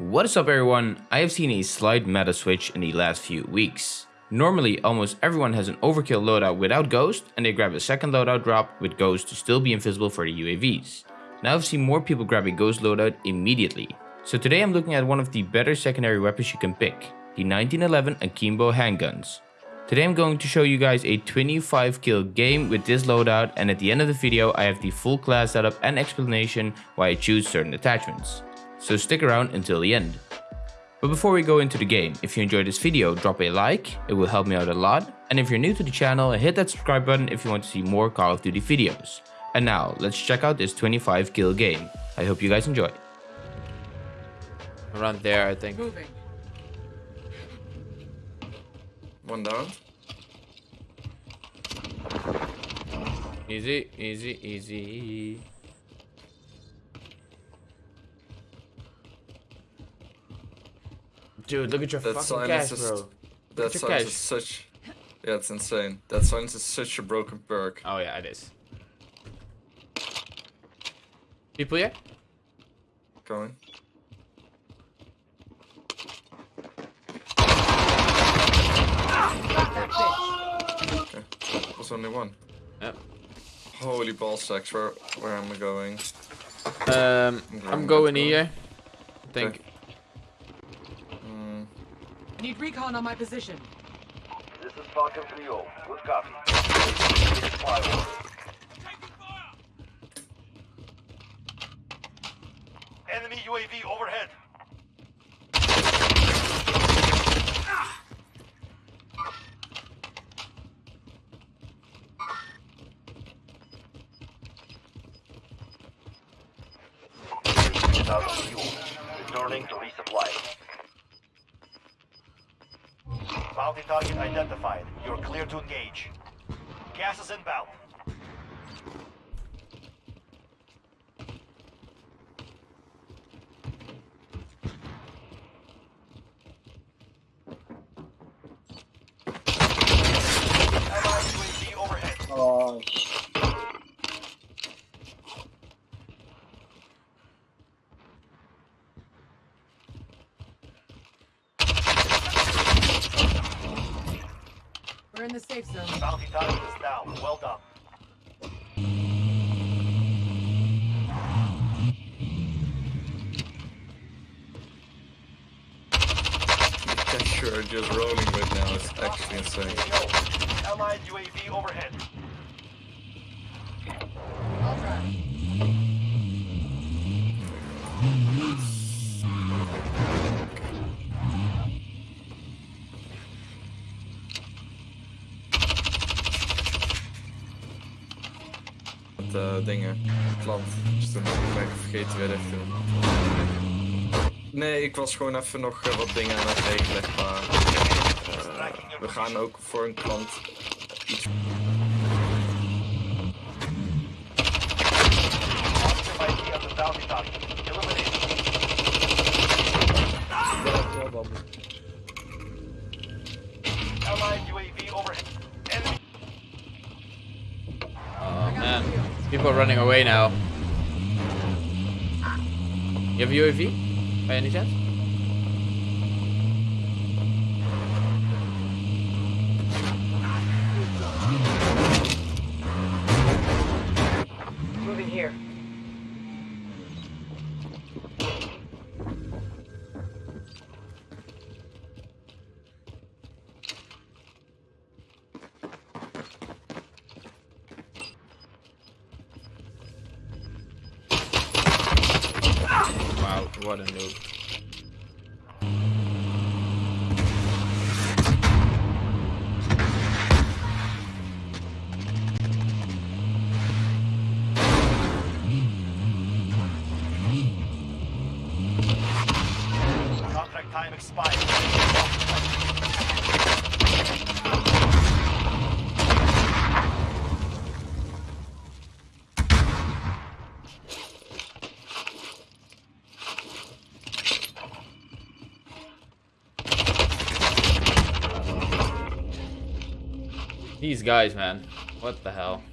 What is up everyone? I have seen a slight meta switch in the last few weeks. Normally almost everyone has an overkill loadout without ghost and they grab a second loadout drop with ghost to still be invisible for the UAVs. Now I've seen more people grab a ghost loadout immediately. So today I'm looking at one of the better secondary weapons you can pick, the 1911 Akimbo handguns. Today I'm going to show you guys a 25 kill game with this loadout and at the end of the video I have the full class setup and explanation why I choose certain attachments so stick around until the end. But before we go into the game, if you enjoyed this video, drop a like, it will help me out a lot. And if you're new to the channel, hit that subscribe button if you want to see more Call of Duty videos. And now, let's check out this 25 kill game. I hope you guys enjoy. Around there, I think. Moving. One down. Easy, easy, easy. Dude, look at your That fucking cash, silence bro. is Look that at your silence cash. is such yeah, it's insane. That silence is such a broken perk. Oh yeah, it is. People here? Going. Okay. There's only one. Yep. Holy ball sacks, where where am I going? Um, I'm going here. I think. Need recon on my position. This is Falcon 3 Good copy. Fire. Enemy UAV overhead. Out of fuel. Returning to resupply. Bounty target identified. You're clear to engage. Gas is inbound. Allied UAV overhead. We're in the safe zone. Bounty target is down. Well done. the cash you're just rolling with now is actually insane. Yo, Allied UAV overhead. Dingen. Plant. Dus toen ben ik vergeten weer te doen. Nee, ik was gewoon even nog eh, wat dingen aan het regelen. Maar eh, we gaan ook voor een klant iets. Allied UAV overhead. People are running away now. You have UAV? By any chance? Moving here. Wow, what a noob. contract time expired. These guys, man. What the hell?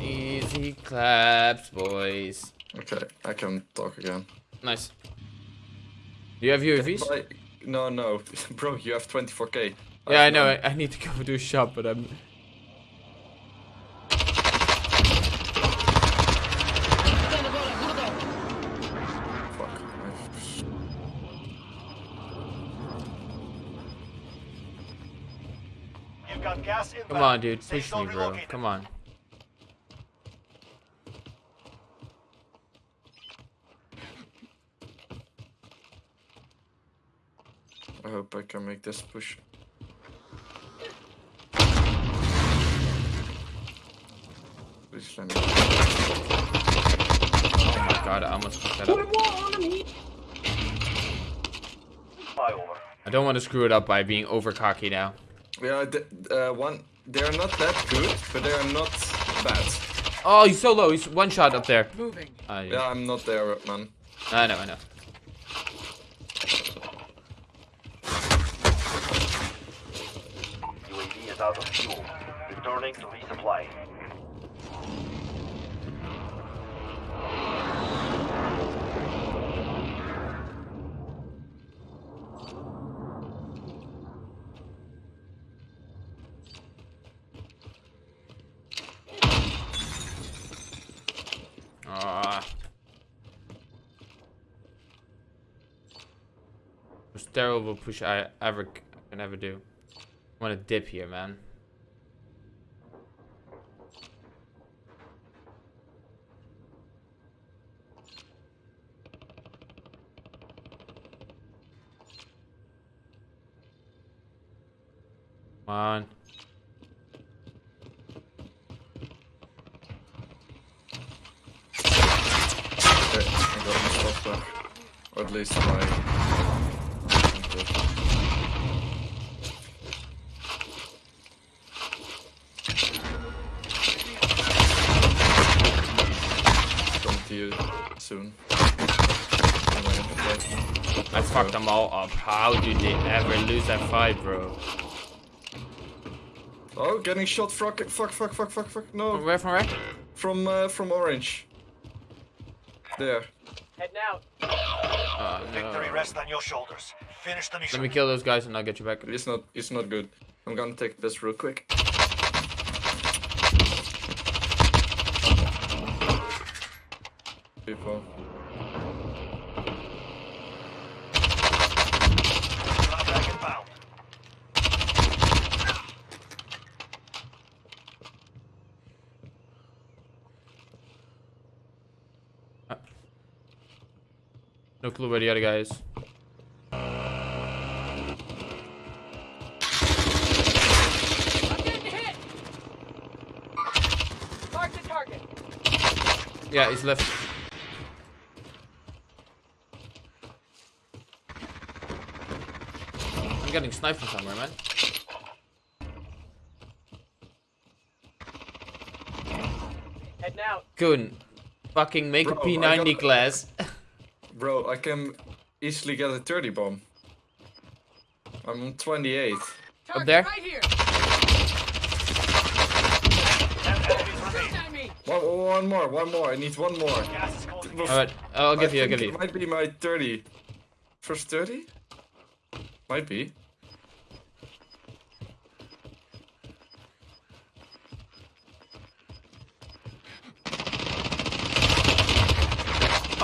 Easy claps, boys. Okay, I can talk again. Nice. Do you have UAVs? But- no, no, bro, you have 24k. Yeah, I have know. I, I need to go do a shop, but I'm. You've got gas inbound. Come on, dude. Safe Push me, bro. Come on. I hope I can make this push. Please let me. Oh my god, I almost fucked that up. Fly over. I don't want to screw it up by being over cocky now. Yeah, th- uh, one. They are not that good, but they are not bad. Oh, he's so low. He's one shot up there. Moving. Uh, Yeah, I'm not there, man. I know, I know. UAV is out of fuel. Returning to resupply. Ah. Terrible push I ever can ever do. I want to dip here, man. Come on. Okay, I got myself. Or at least my. Soon. I fucked them all up. How did they ever lose that fight, bro? Oh, getting shot. Fuck! Fuck! Fuck! Fuck! Fuck! Fuck! From No, where? From where? from uh, from orange. There. Heading out. Uh, Victory rests on your shoulders. Finish the mission. Let me kill those guys and I'll get you back. It's not. It's not good. I'm gonna take this real quick. People. No clue where the other guy is. I'm hit. Mark the target. Yeah, he's left. I'm getting sniped from somewhere, man. Heading out. Couldn't fucking make Bro, a I P90 got- class. Bro, I can easily get a 30 bomb. I'm on 28. Target there? right here. Ten enemies Shoot remain. at me. One, one more, one more. I need one more. Gas is closing in. Alright, I'll give I you, I'll think give it you. might be my 30. First 30? Might be.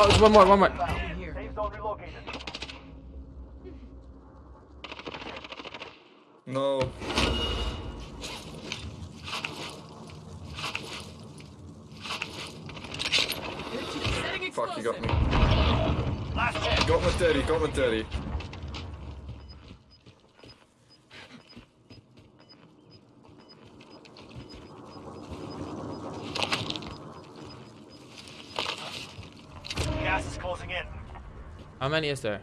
Oh, there's one more, one more. Here. Safe. No. Fuck, you got me. Got my 30, got my 30. Gas is closing in. How many is there?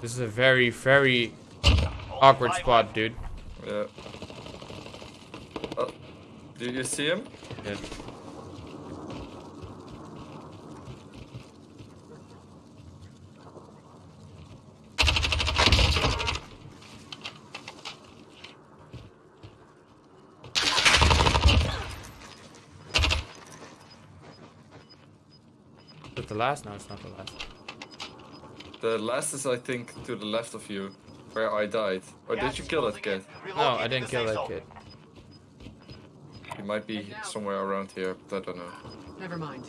This is a very, very awkward spot, dude. Yeah. Uh, oh, do you see him? Yeah. The last? No, it's not the last. The last is, I think, to the left of you, where I died. Or Gas did you kill that kid? in. No, I didn't kill safe that kid. He might be somewhere around here, but I don't know. Never mind.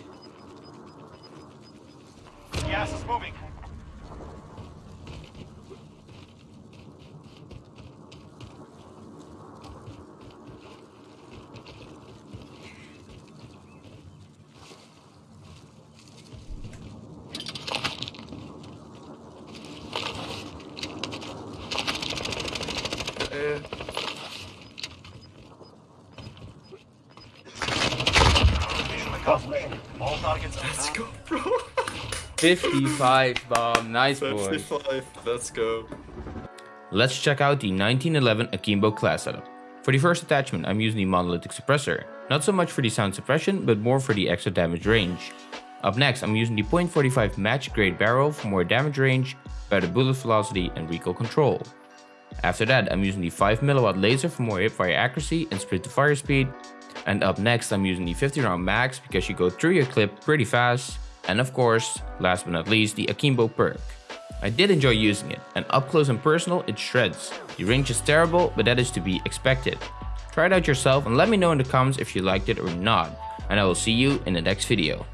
Gas is moving. Uh, Mission accomplished. All targets let's go, bro. 55 bomb. Nice boy. 55. Let's go. Let's check out the 1911 Akimbo class setup. For the first attachment, I'm using the monolithic suppressor. Not so much for the sound suppression, but more for the extra damage range. Up next, I'm using the .45 match grade barrel for more damage range, better bullet velocity and recoil control. After that, I'm using the 5mW laser for more hipfire accuracy and sprint to fire speed. And up next, I'm using the 50 round max because you go through your clip pretty fast. And of course, last but not least, the Akimbo perk. I did enjoy using it, and up close and personal, it shreds. The range is terrible, but that is to be expected. Try it out yourself and let me know in the comments if you liked it or not, and I will see you in the next video.